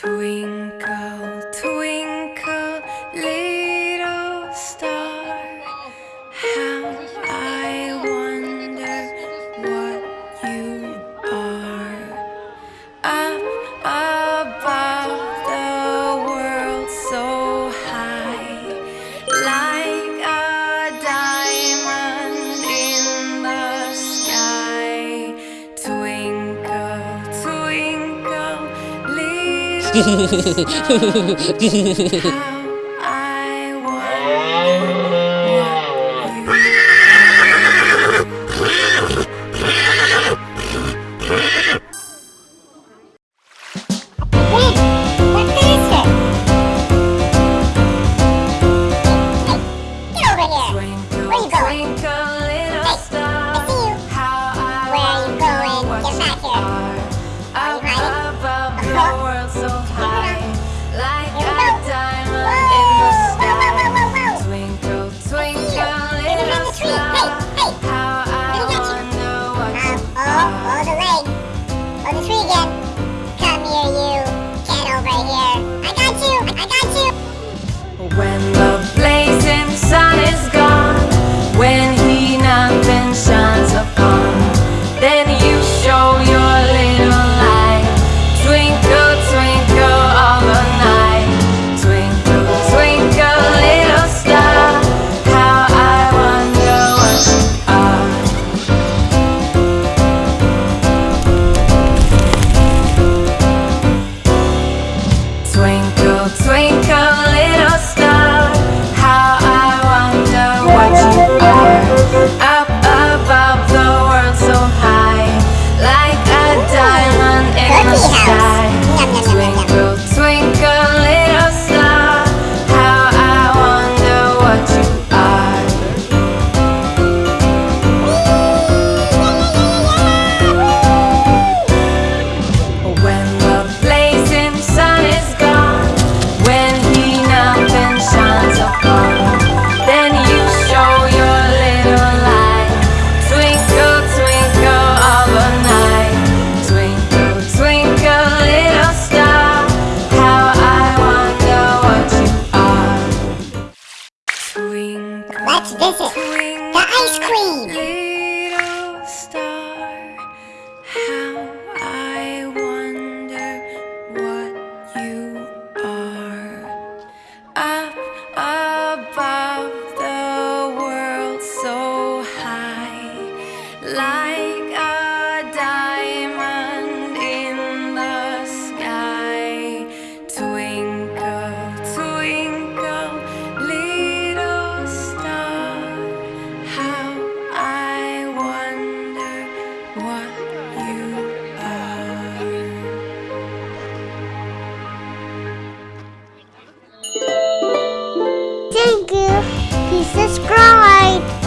swing 嘿嘿嘿嘿嘿嘿嘿嘿嘿嘿嘿嘿嘿嘿嘿嘿 Let's visit the ice cream. Above the world so high Thank you. Please subscribe.